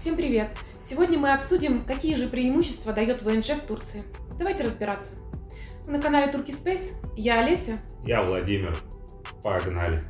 Всем привет! Сегодня мы обсудим, какие же преимущества дает ВНЖ в Турции. Давайте разбираться. На канале Турки Space, я Олеся. Я Владимир. Погнали.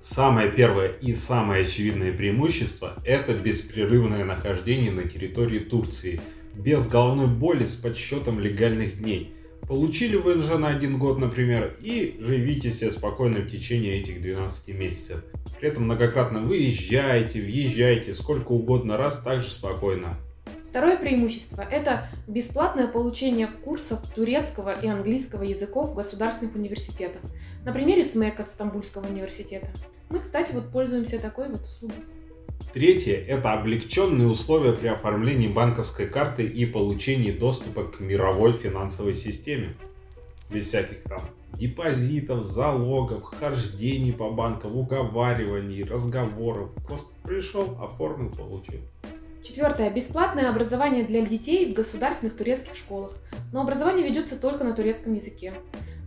Самое первое и самое очевидное преимущество – это беспрерывное нахождение на территории Турции, без головной боли с подсчетом легальных дней. Получили ВНЖ на один год, например, и живите себе спокойно в течение этих 12 месяцев. При этом многократно выезжаете, въезжаете, сколько угодно раз, также спокойно. Второе преимущество – это бесплатное получение курсов турецкого и английского языков в государственных университетах. На примере СМЭК от Стамбульского университета. Мы, кстати, вот пользуемся такой вот услугой. Третье – это облегченные условия при оформлении банковской карты и получении доступа к мировой финансовой системе. Без всяких там депозитов, залогов, хождений по банкам, уговариваний, разговоров. Просто пришел, оформил, получил. Четвертое. Бесплатное образование для детей в государственных турецких школах. Но образование ведется только на турецком языке.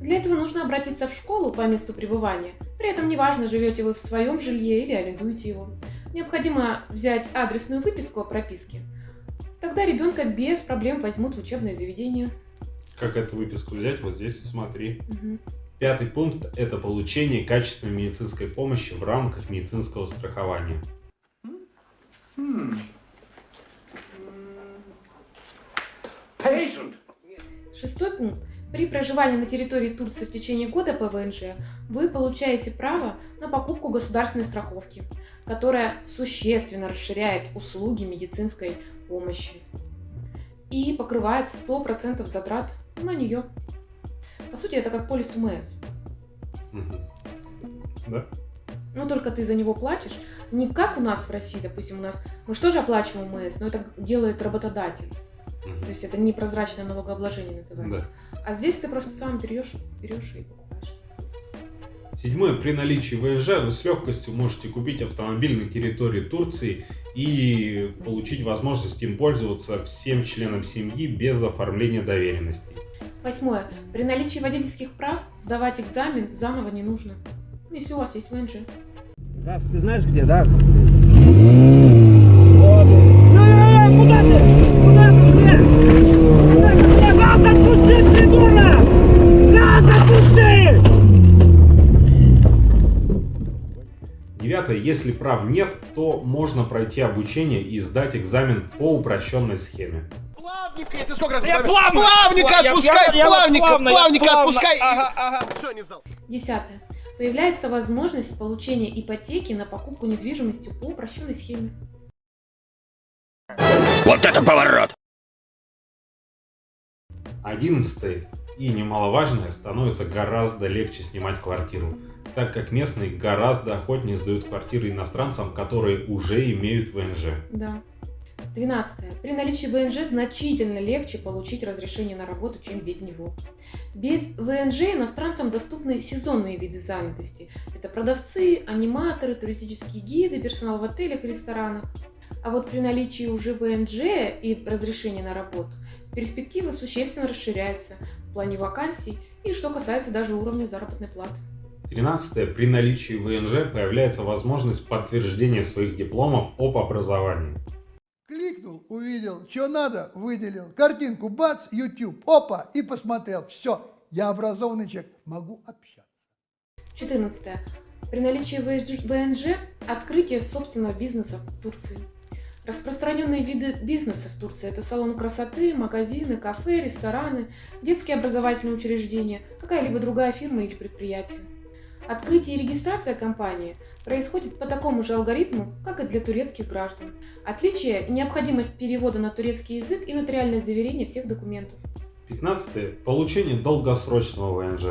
Для этого нужно обратиться в школу по месту пребывания. При этом неважно, живете вы в своем жилье или арендуете его. Необходимо взять адресную выписку о прописке. Тогда ребенка без проблем возьмут в учебное заведение. Как эту выписку взять? Вот здесь смотри. Угу. Пятый пункт – это получение качественной медицинской помощи в рамках медицинского страхования. Шестой пункт. При проживании на территории Турции в течение года по ВНЖ вы получаете право на покупку государственной страховки, которая существенно расширяет услуги медицинской помощи и покрывает 100% затрат на нее. По сути, это как полис УМС. Да. Но только ты за него платишь не как у нас в России, допустим, у нас мы что же оплачиваем УМС, но это делает работодатель. Угу. То есть это непрозрачное налогообложение называется. Да. А здесь ты просто сам берешь, берешь и покупаешь. Седьмое. При наличии ВНЖ вы с легкостью можете купить автомобиль на территории Турции и получить возможность им пользоваться всем членам семьи без оформления доверенностей. Восьмое. При наличии водительских прав сдавать экзамен заново не нужно, если у вас есть ВНЖ. Газ, ты знаешь где, да? Девятое. Если прав нет, то можно пройти обучение и сдать экзамен по упрощенной схеме. Плавника, ты сколько раз я плавно, плавника отпускай, я, плавника, я плавно, плавника я плавно, отпускай. Ага, ага. Все, не сдал. Десятое. Появляется возможность получения ипотеки на покупку недвижимости по упрощенной схеме. Вот это поворот! Одиннадцатое и немаловажное становится гораздо легче снимать квартиру так как местные гораздо охотнее сдают квартиры иностранцам, которые уже имеют ВНЖ. Да. 12. При наличии ВНЖ значительно легче получить разрешение на работу, чем без него. Без ВНЖ иностранцам доступны сезонные виды занятости. Это продавцы, аниматоры, туристические гиды, персонал в отелях и ресторанах. А вот при наличии уже ВНЖ и разрешения на работу, перспективы существенно расширяются в плане вакансий и что касается даже уровня заработной платы. 13. При наличии ВНЖ появляется возможность подтверждения своих дипломов об образовании. Кликнул, увидел, что надо, выделил. Картинку, бац, YouTube, опа, и посмотрел. Все, я образованный человек, могу общаться. 14. При наличии ВНЖ открытие собственного бизнеса в Турции. Распространенные виды бизнеса в Турции – это салоны красоты, магазины, кафе, рестораны, детские образовательные учреждения, какая-либо другая фирма или предприятие. Открытие и регистрация компании происходит по такому же алгоритму, как и для турецких граждан. Отличие – необходимость перевода на турецкий язык и нотариальное заверение всех документов. 15. Получение долгосрочного ВНЖ.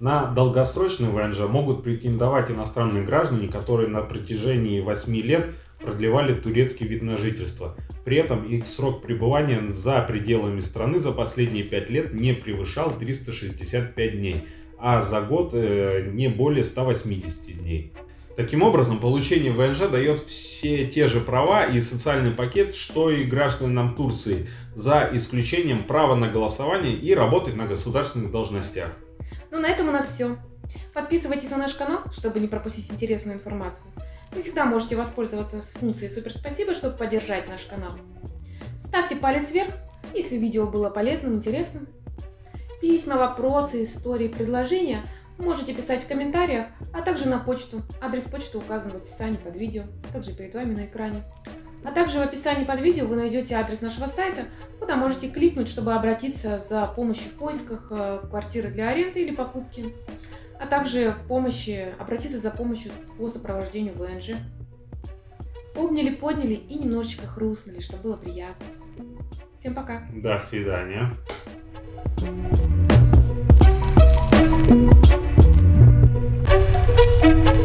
На долгосрочный ВНЖ могут претендовать иностранные граждане, которые на протяжении 8 лет продлевали турецкий вид на жительство. При этом их срок пребывания за пределами страны за последние 5 лет не превышал 365 дней а за год э, не более 180 дней. Таким образом, получение ВНЖ дает все те же права и социальный пакет, что и гражданам Турции, за исключением права на голосование и работать на государственных должностях. Ну, на этом у нас все. Подписывайтесь на наш канал, чтобы не пропустить интересную информацию. Вы всегда можете воспользоваться функцией «Супер спасибо», чтобы поддержать наш канал. Ставьте палец вверх, если видео было полезным, интересным. Письма, вопросы, истории, предложения можете писать в комментариях, а также на почту. Адрес почты указан в описании под видео, также перед вами на экране. А также в описании под видео вы найдете адрес нашего сайта, куда можете кликнуть, чтобы обратиться за помощью в поисках э, квартиры для аренды или покупки, а также в помощи, обратиться за помощью по сопровождению ВНЖ. Обняли, подняли и немножечко хрустнули, что было приятно. Всем пока! До свидания. Música